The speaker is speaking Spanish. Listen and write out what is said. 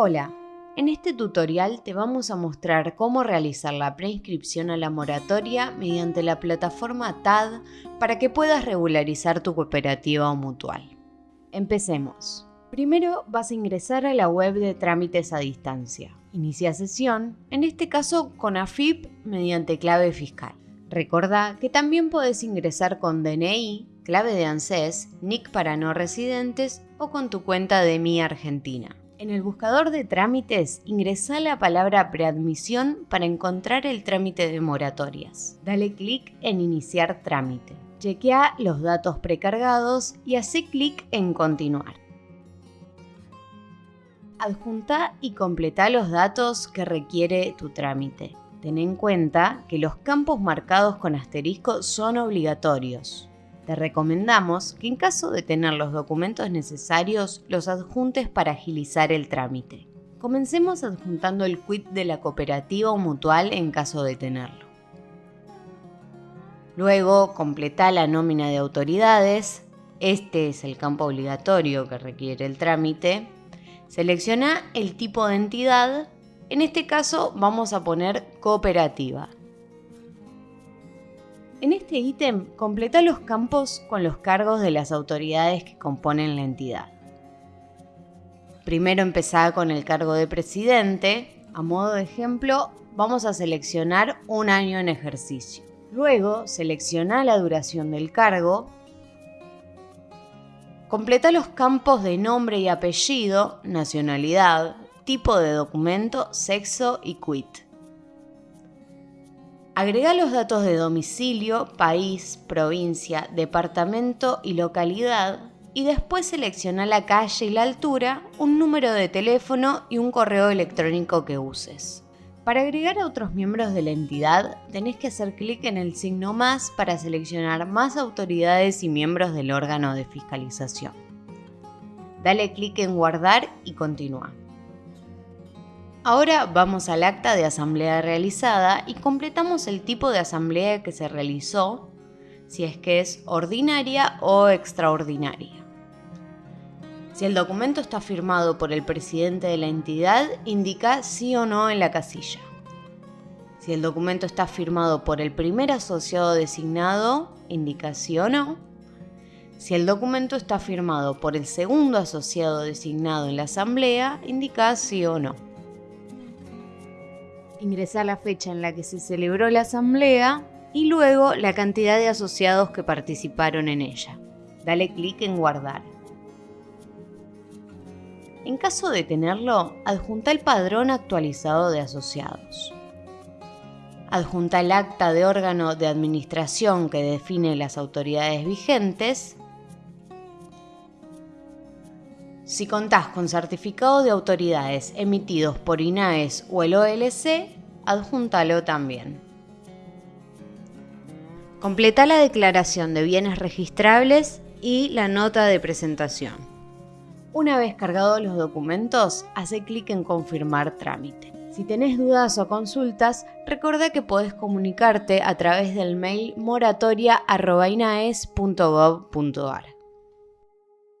Hola, en este tutorial te vamos a mostrar cómo realizar la preinscripción a la moratoria mediante la plataforma TAD para que puedas regularizar tu cooperativa o mutual. Empecemos. Primero vas a ingresar a la web de trámites a distancia. Inicia sesión, en este caso con AFIP mediante clave fiscal. Recordá que también puedes ingresar con DNI, clave de ANSES, NIC para no residentes o con tu cuenta de Mi Argentina. En el buscador de trámites, ingresa la palabra preadmisión para encontrar el trámite de moratorias. Dale clic en Iniciar trámite. Chequea los datos precargados y hace clic en Continuar. Adjunta y completa los datos que requiere tu trámite. Ten en cuenta que los campos marcados con asterisco son obligatorios. Te recomendamos que en caso de tener los documentos necesarios los adjuntes para agilizar el trámite. Comencemos adjuntando el quit de la cooperativa o mutual en caso de tenerlo. Luego, completa la nómina de autoridades. Este es el campo obligatorio que requiere el trámite. Selecciona el tipo de entidad. En este caso vamos a poner cooperativa. En este ítem, completa los campos con los cargos de las autoridades que componen la entidad. Primero empezá con el cargo de presidente. A modo de ejemplo, vamos a seleccionar un año en ejercicio. Luego, selecciona la duración del cargo. Completa los campos de nombre y apellido, nacionalidad, tipo de documento, sexo y quit. Agrega los datos de domicilio, país, provincia, departamento y localidad y después selecciona la calle y la altura, un número de teléfono y un correo electrónico que uses. Para agregar a otros miembros de la entidad, tenés que hacer clic en el signo más para seleccionar más autoridades y miembros del órgano de fiscalización. Dale clic en guardar y continúa. Ahora vamos al acta de asamblea realizada y completamos el tipo de asamblea que se realizó, si es que es ordinaria o extraordinaria. Si el documento está firmado por el presidente de la entidad, indica sí o no en la casilla. Si el documento está firmado por el primer asociado designado, indica sí o no. Si el documento está firmado por el segundo asociado designado en la asamblea, indica sí o no ingresar la fecha en la que se celebró la asamblea y luego la cantidad de asociados que participaron en ella. Dale clic en guardar. En caso de tenerlo, adjunta el padrón actualizado de asociados. Adjunta el acta de órgano de administración que define las autoridades vigentes. Si contás con certificado de autoridades emitidos por INAES o el OLC, adjúntalo también. Completa la declaración de bienes registrables y la nota de presentación. Una vez cargados los documentos, hace clic en confirmar trámite. Si tenés dudas o consultas, recuerda que podés comunicarte a través del mail moratoria.inaes.gov.ar.